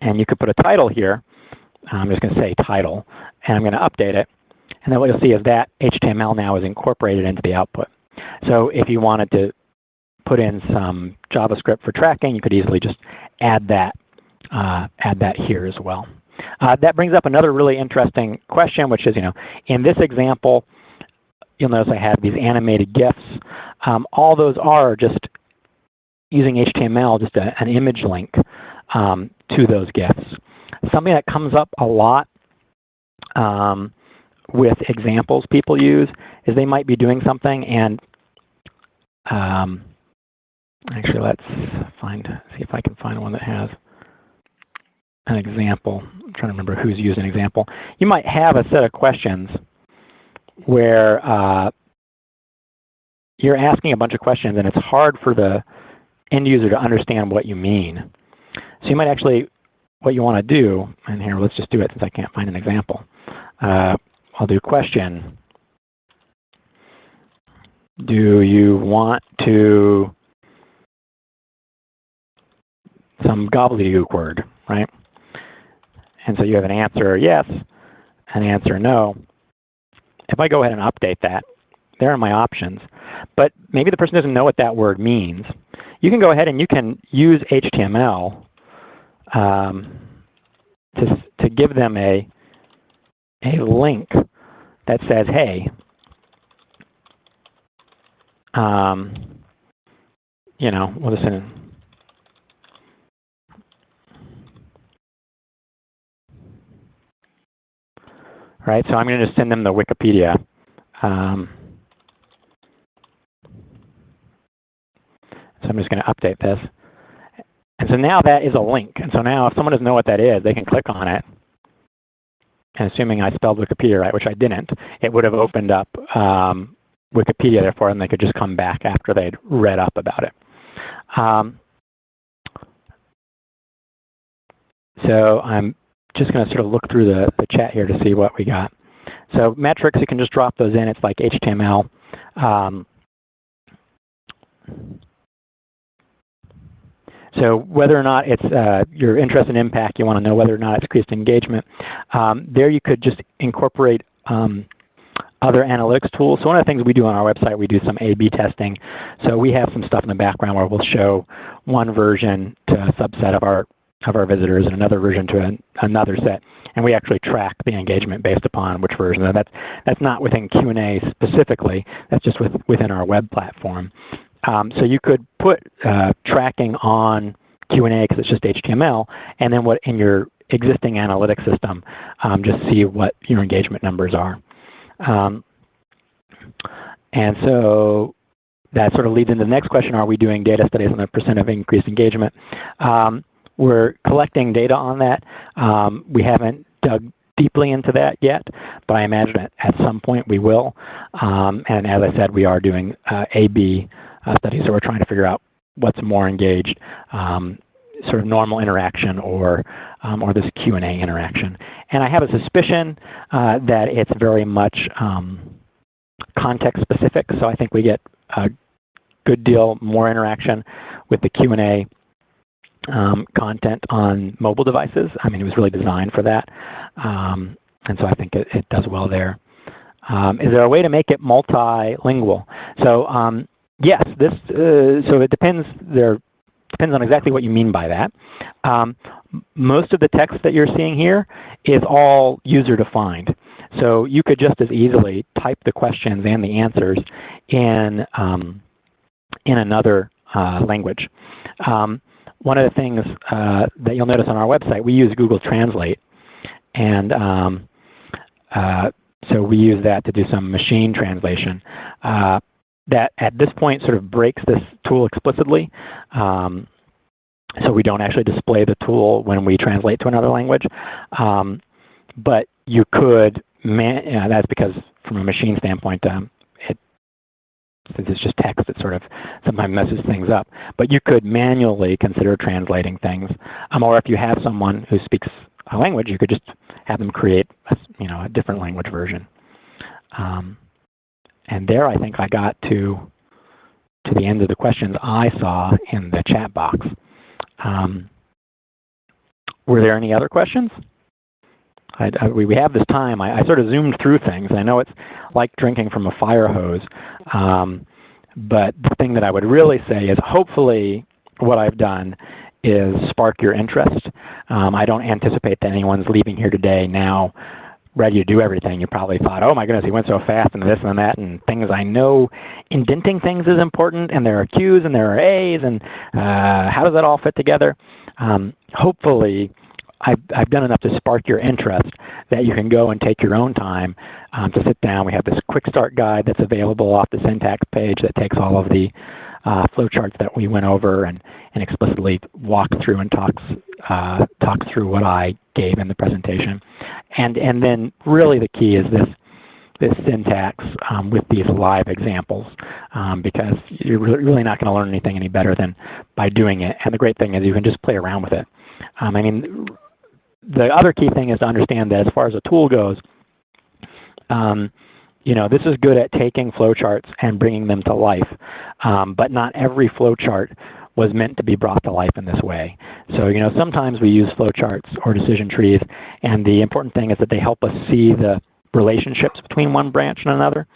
[SPEAKER 1] and you could put a title here. I'm just going to say title. And I'm going to update it. And then what you'll see is that HTML now is incorporated into the output. So if you wanted to put in some JavaScript for tracking, you could easily just add that, uh, add that here as well. Uh, that brings up another really interesting question, which is, you know, in this example, you'll notice I have these animated GIFs. Um, all those are just using HTML, just a, an image link um, to those GIFs. Something that comes up a lot um, with examples people use is they might be doing something and um, actually let's find see if I can find one that has an example. I'm trying to remember who's used an example. You might have a set of questions where uh, you're asking a bunch of questions and it's hard for the end user to understand what you mean. So you might actually, what you want to do, and here let's just do it since I can't find an example. Uh, I'll do question. Do you want to some gobbledygook word, right? And so you have an answer yes, an answer no. If I go ahead and update that, there are my options. But maybe the person doesn't know what that word means. You can go ahead and you can use HTML um, to, to give them a, a link that says, hey, um, you know, well, listen, right? So I'm going to just send them the Wikipedia. Um, so I'm just going to update this. And so now that is a link. And so now if someone doesn't know what that is, they can click on it. And assuming I spelled Wikipedia right, which I didn't, it would have opened up um, Wikipedia there for them. They could just come back after they'd read up about it. Um, so I'm just going to sort of look through the, the chat here to see what we got. So metrics, you can just drop those in. It's like HTML. Um, so whether or not it's uh, your interest in impact, you want to know whether or not it's increased engagement. Um, there you could just incorporate um, other analytics tools. So one of the things we do on our website, we do some A-B testing. So we have some stuff in the background where we'll show one version to a subset of our of our visitors and another version to an, another set. And we actually track the engagement based upon which version. And that's, that's not within Q&A specifically. That's just with, within our web platform. Um, so you could put uh, tracking on Q&A because it's just HTML, and then what in your existing analytics system, um, just see what your engagement numbers are. Um, and so that sort of leads into the next question, are we doing data studies on the percent of increased engagement? Um, we're collecting data on that. Um, we haven't dug deeply into that yet, but I imagine at some point we will. Um, and as I said, we are doing uh, A-B studies, so we're trying to figure out what's more engaged, um, sort of normal interaction or, um, or this Q&A interaction. And I have a suspicion uh, that it's very much um, context specific, so I think we get a good deal more interaction with the Q&A um, content on mobile devices. I mean, it was really designed for that. Um, and so I think it, it does well there. Um, is there a way to make it multilingual? So um, yes, this, uh, so it depends, there depends on exactly what you mean by that. Um, most of the text that you're seeing here is all user defined. So you could just as easily type the questions and the answers in, um, in another uh, language. Um, one of the things uh, that you'll notice on our website, we use Google Translate. And um, uh, so we use that to do some machine translation. Uh, that at this point sort of breaks this tool explicitly. Um, so we don't actually display the tool when we translate to another language. Um, but you could, man, you know, that's because from a machine standpoint, um, it, since it's just text, it sort of sometimes messes things up. But you could manually consider translating things. Um, or if you have someone who speaks a language, you could just have them create a, you know, a different language version. Um, and there I think I got to, to the end of the questions I saw in the chat box. Um, were there any other questions? I, I, we have this time. I, I, sort of zoomed through things. I know it's like drinking from a fire hose. Um, but the thing that I would really say is hopefully what I've done is spark your interest. Um, I don't anticipate that anyone's leaving here today now ready to do everything. You probably thought, oh my goodness, he went so fast and this and that and things I know. Indenting things is important and there are Q's and there are A's and uh, how does that all fit together? Um, hopefully I've, I've done enough to spark your interest that you can go and take your own time um, to sit down. We have this quick start guide that's available off the syntax page that takes all of the uh, flowcharts that we went over and, and explicitly walks through and talks, uh, through what I gave in the presentation. And, and then really the key is this, this syntax um, with these live examples um, because you're really not going to learn anything any better than by doing it. And the great thing is you can just play around with it. Um, I mean, the other key thing is to understand that as far as a tool goes, um, you know, this is good at taking flowcharts and bringing them to life, um, but not every flowchart was meant to be brought to life in this way. So, you know, sometimes we use flowcharts or decision trees, and the important thing is that they help us see the relationships between one branch and another.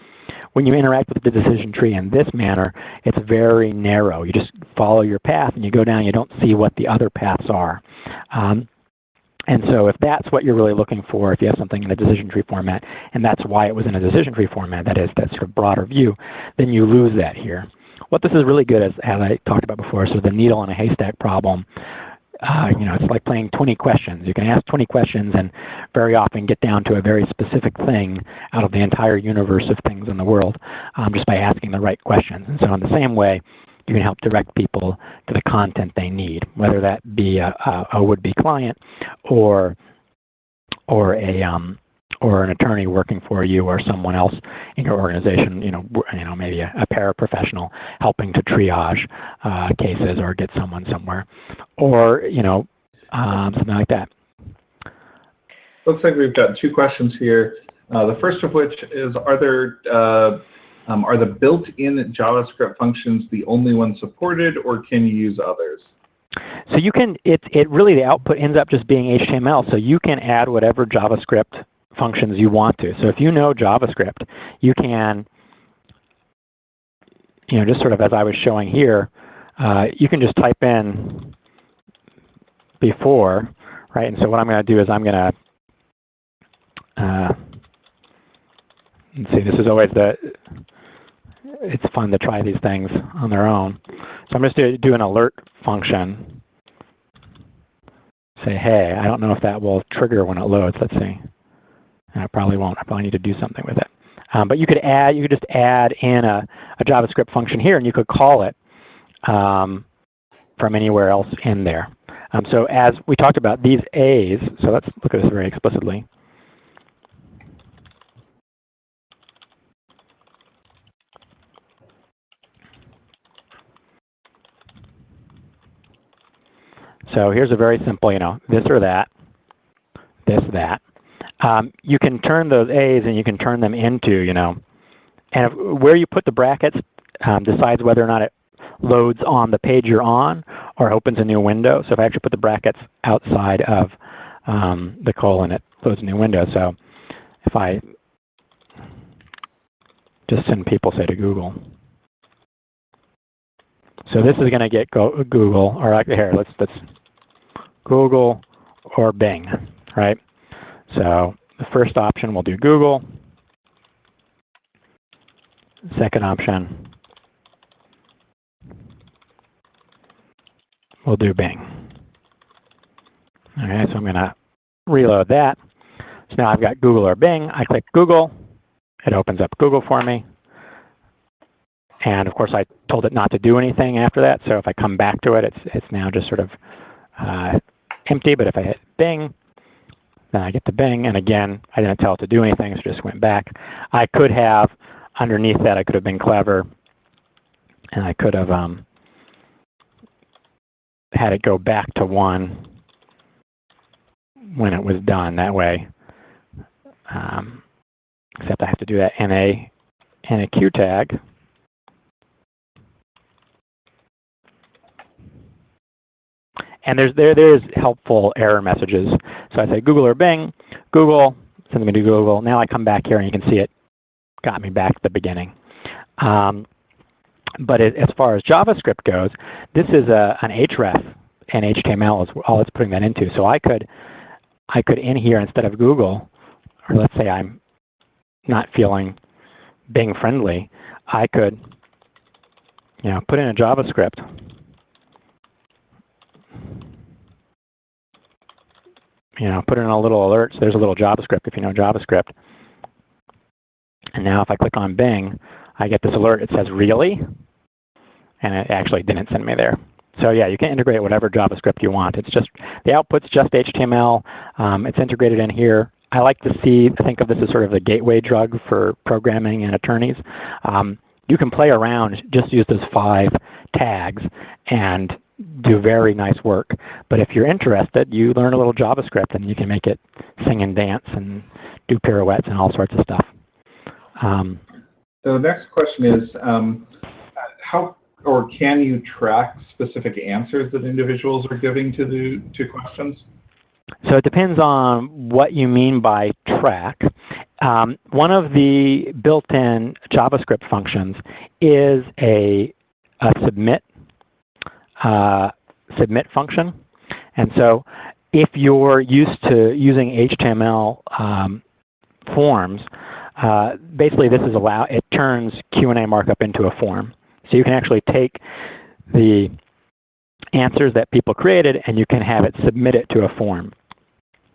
[SPEAKER 1] When you interact with the decision tree in this manner, it's very narrow. You just follow your path and you go down, you don't see what the other paths are. Um, and so if that's what you're really looking for, if you have something in a decision tree format, and that's why it was in a decision tree format, that is that sort of broader view, then you lose that here. What this is really good as, as I talked about before, so the needle in a haystack problem, uh, you know, it's like playing 20 questions. You can ask 20 questions and very often get down to a very specific thing out of the entire universe of things in the world um, just by asking the right questions. And so in the same way, you can help direct people to the content they need, whether that be a, a, a would-be client or or a um, or an attorney working for you or someone else in your organization, you know, you know, maybe a, a paraprofessional helping to triage uh, cases or get someone somewhere, or you know, um, something like that.
[SPEAKER 2] Looks like we've got two questions here. Uh, the first of which is, are there uh, um, are the built-in JavaScript functions the only ones supported, or can you use others?
[SPEAKER 1] So you can, it, it really, the output ends up just being HTML, so you can add whatever JavaScript functions you want to. So if you know JavaScript, you can, you know, just sort of as I was showing here, uh, you can just type in before, right? And so what I'm going to do is I'm going to, uh, let's see, this is always the, it's fun to try these things on their own. So I'm just going to do an alert function. Say, hey, I don't know if that will trigger when it loads. Let's see. And I probably won't. I probably need to do something with it. Um, but you could add, you could just add in a, a JavaScript function here, and you could call it um, from anywhere else in there. Um, so as we talked about these A's, so let's look at this very explicitly. So here's a very simple, you know, this or that, this, that. Um, you can turn those A's and you can turn them into, you know, and if, where you put the brackets um, decides whether or not it loads on the page you're on or opens a new window. So if I actually put the brackets outside of um, the colon, it loads a new window. So if I just send people, say, to Google. So this is going to get go Google, or here, let's, let's Google or Bing, right? So the first option we'll do Google. Second option, we'll do Bing. Okay, so I'm going to reload that. So now I've got Google or Bing. I click Google. It opens up Google for me. And of course, I told it not to do anything after that. So if I come back to it, it's, it's now just sort of uh, empty. But if I hit Bing, then I get the Bing. And again, I didn't tell it to do anything, so it just went back. I could have, underneath that, I could have been clever. And I could have um, had it go back to 1 when it was done. That way, um, except I have to do that in a, in a Q tag. And there's, there, there is helpful error messages. So I say Google or Bing, Google, send me to Google. Now I come back here and you can see it got me back to the beginning. Um, but it, as far as JavaScript goes, this is a, an href and HTML is all it's putting that into. So I could, I could in here instead of Google, or let's say I'm not feeling Bing friendly, I could, you know, put in a JavaScript you know, put in a little alert. So there's a little JavaScript if you know JavaScript. And now if I click on Bing, I get this alert. It says, really? And it actually didn't send me there. So yeah, you can integrate whatever JavaScript you want. It's just, the output's just HTML. Um, it's integrated in here. I like to see, think of this as sort of the gateway drug for programming and attorneys. Um, you can play around, just use those five tags, and do very nice work. But if you're interested, you learn a little JavaScript and you can make it sing and dance and do pirouettes and all sorts of stuff. Um,
[SPEAKER 2] so the next question is, um, how or can you track specific answers that individuals are giving to the to questions?
[SPEAKER 1] So it depends on what you mean by track. Um, one of the built-in JavaScript functions is a, a submit uh, submit function. And so if you're used to using HTML um, forms, uh, basically this is allow it turns Q&A markup into a form. So you can actually take the answers that people created and you can have it submit it to a form.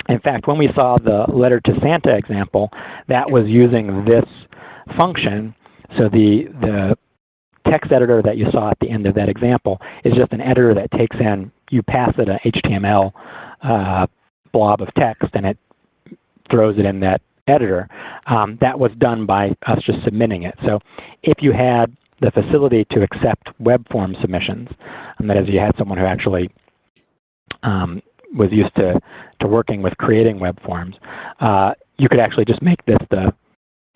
[SPEAKER 1] In fact, when we saw the letter to Santa example, that was using this function. So the, the text editor that you saw at the end of that example is just an editor that takes in, you pass it an HTML uh, blob of text and it throws it in that editor. Um, that was done by us just submitting it. So if you had the facility to accept web form submissions, and that is you had someone who actually um, was used to, to working with creating web forms, uh, you could actually just make this the,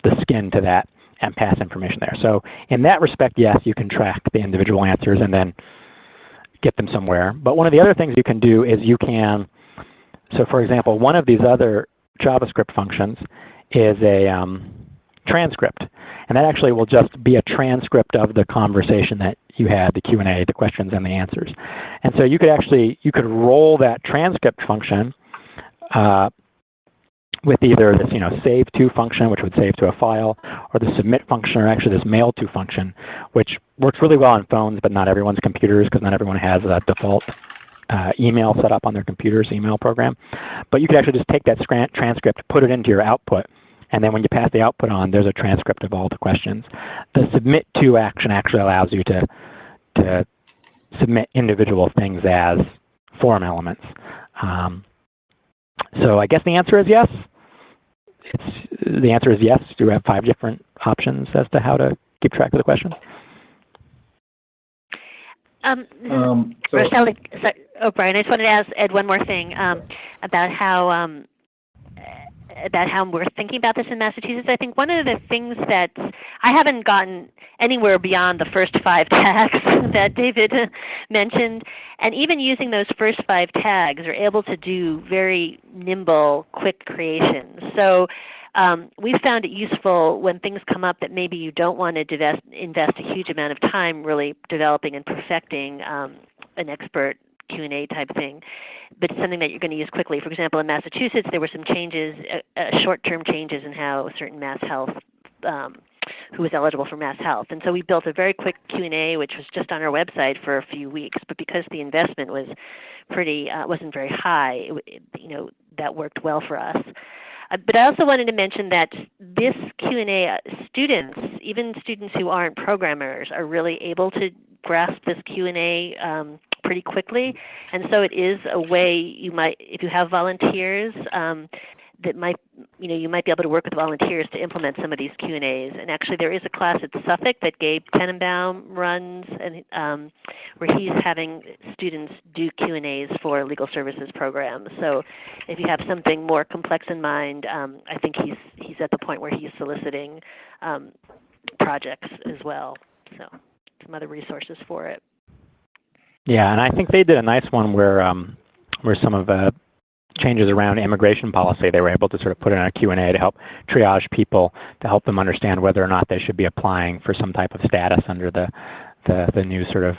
[SPEAKER 1] the skin to that and pass information there. So in that respect, yes, you can track the individual answers and then get them somewhere. But one of the other things you can do is you can, so for example, one of these other JavaScript functions is a um, transcript. And that actually will just be a transcript of the conversation that you had, the Q&A, the questions and the answers. And so you could actually, you could roll that transcript function uh, with either this you know, save to function, which would save to a file, or the submit function, or actually this mail to function, which works really well on phones, but not everyone's computers because not everyone has a default uh, email set up on their computer's email program. But you could actually just take that transcript, put it into your output, and then when you pass the output on, there's a transcript of all the questions. The submit to action actually allows you to, to submit individual things as form elements. Um, so I guess the answer is yes the answer is yes. Do we have five different options as to how to keep track of the question?
[SPEAKER 3] Um, um, so Rochelle, sorry, oh, Brian, I just wanted to ask Ed one more thing um, about how um, about how we're thinking about this in Massachusetts. I think one of the things that I haven't gotten anywhere beyond the first five tags that David mentioned, and even using those first five tags are able to do very nimble, quick creations. So um, we found it useful when things come up that maybe you don't want to divest, invest a huge amount of time really developing and perfecting um, an expert Q&A type thing, but it's something that you're going to use quickly. For example, in Massachusetts, there were some changes, uh, uh, short-term changes in how certain MassHealth, um, who was eligible for MassHealth. And so we built a very quick Q&A, which was just on our website for a few weeks. But because the investment was pretty, uh, wasn't very high, it, you know, that worked well for us. Uh, but I also wanted to mention that this Q&A, uh, students, even students who aren't programmers are really able to grasp this Q&A um, pretty quickly. And so it is a way you might, if you have volunteers, um, that might, you know, you might be able to work with volunteers to implement some of these Q&As. And actually there is a class at Suffolk that Gabe Teninbaum runs and um, where he's having students do Q&As for legal services programs. So if you have something more complex in mind, um, I think he's, he's at the point where he's soliciting um, projects as well. So some other resources for it.
[SPEAKER 1] Yeah, and I think they did a nice one where um, where some of the changes around immigration policy, they were able to sort of put in a Q&A to help triage people, to help them understand whether or not they should be applying for some type of status under the, the, the new sort of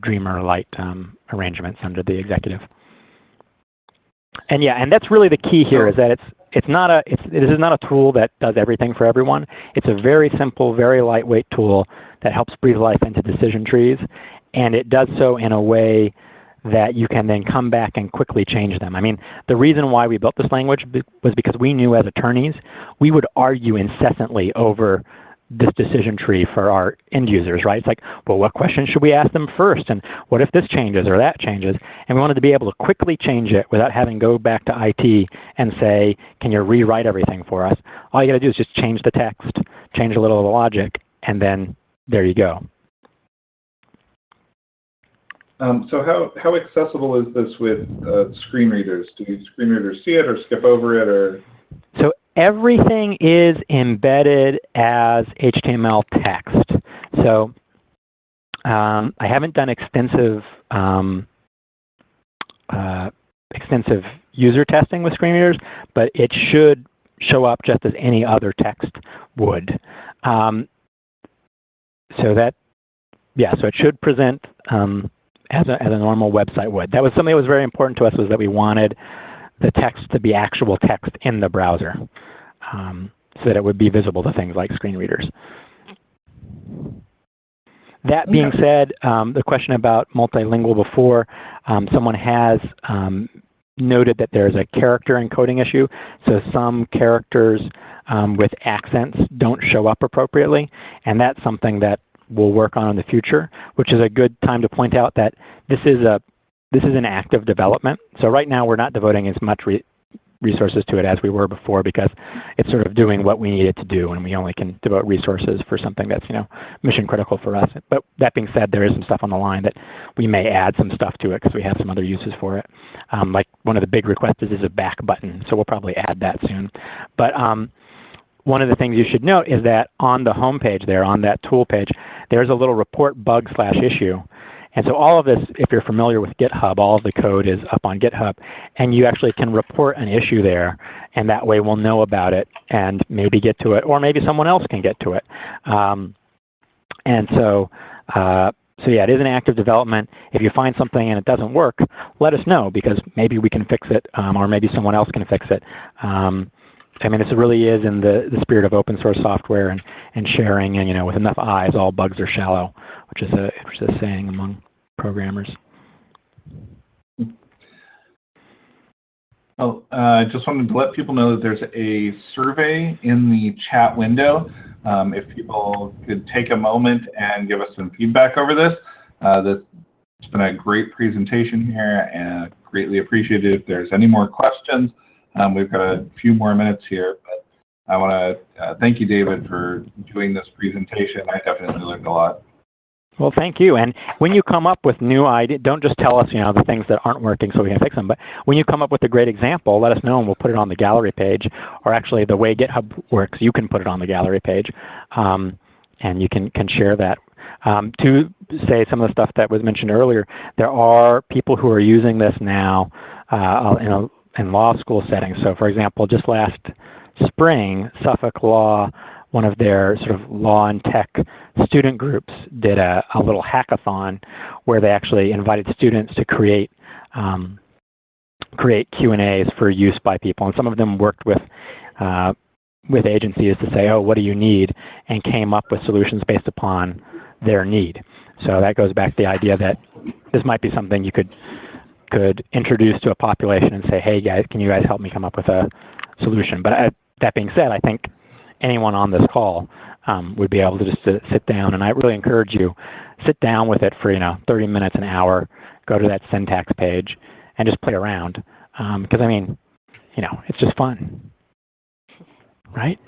[SPEAKER 1] Dreamer Light um, arrangements under the executive. And yeah, and that's really the key here is that it's it's not a it's it is not a tool that does everything for everyone. It's a very simple, very lightweight tool that helps breathe life into decision trees, and it does so in a way that you can then come back and quickly change them. I mean, the reason why we built this language was because we knew as attorneys we would argue incessantly over this decision tree for our end users, right? It's like, well, what question should we ask them first? And what if this changes or that changes? And we wanted to be able to quickly change it without having to go back to IT and say, can you rewrite everything for us? All you got to do is just change the text, change a little of the logic, and then there you go.
[SPEAKER 2] Um, so how, how accessible is this with uh, screen readers? Do screen readers see it or skip over it? or?
[SPEAKER 1] So everything is embedded as HTML text. So um, I haven't done extensive um, uh, extensive user testing with screen readers, but it should show up just as any other text would. Um, so that, yeah, so it should present um, as a, as a normal website would. That was something that was very important to us was that we wanted the text to be actual text in the browser um, so that it would be visible to things like screen readers. That being said, um, the question about multilingual before, um, someone has um, noted that there's a character encoding issue. So some characters um, with accents don't show up appropriately. And that's something that we'll work on in the future, which is a good time to point out that this is a this is an active development. So right now we're not devoting as much re resources to it as we were before because it's sort of doing what we need it to do and we only can devote resources for something that's you know mission critical for us. But that being said, there is some stuff on the line that we may add some stuff to it because we have some other uses for it. Um, like one of the big requests is a back button, so we'll probably add that soon. But um, one of the things you should note is that on the home page there, on that tool page, there's a little report bug slash issue. And so all of this, if you're familiar with GitHub, all of the code is up on GitHub. And you actually can report an issue there. And that way we'll know about it and maybe get to it. Or maybe someone else can get to it. Um, and so, uh, so yeah, it is an active development. If you find something and it doesn't work, let us know because maybe we can fix it um, or maybe someone else can fix it. Um, I mean, this really is in the, the spirit of open source software and, and sharing, and you know, with enough eyes, all bugs are shallow, which is a, which is a saying among programmers.
[SPEAKER 2] Well, I uh, just wanted to let people know that there's a survey in the chat window. Um, if people could take a moment and give us some feedback over this. Uh, this it's been a great presentation here and greatly appreciated. If there's any more questions, um, we've got a few more minutes here, but I want to uh, thank you, David, for doing this presentation. I definitely learned a lot.
[SPEAKER 1] Well, thank you. And when you come up with new ideas, don't just tell us, you know, the things that aren't working so we can fix them. But when you come up with a great example, let us know and we'll put it on the gallery page. Or actually, the way GitHub works, you can put it on the gallery page, um, and you can can share that. Um, to say some of the stuff that was mentioned earlier, there are people who are using this now uh, in a in law school settings. So for example, just last spring, Suffolk Law, one of their sort of law and tech student groups did a, a little hackathon where they actually invited students to create um, create Q&As for use by people. And some of them worked with uh, with agencies to say, oh, what do you need? And came up with solutions based upon their need. So that goes back to the idea that this might be something you could could introduce to a population and say, hey guys, can you guys help me come up with a solution? But I, that being said, I think anyone on this call um, would be able to just sit, down. And I really encourage you, sit down with it for you know 30 minutes, an hour, go to that syntax page, and just play around. Because I mean, you know, it's just fun, right?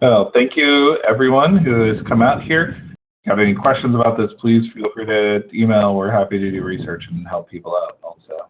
[SPEAKER 2] Well, thank you everyone who has come out here. Have any questions about this, please feel free to email. We're happy to do research and help people out also.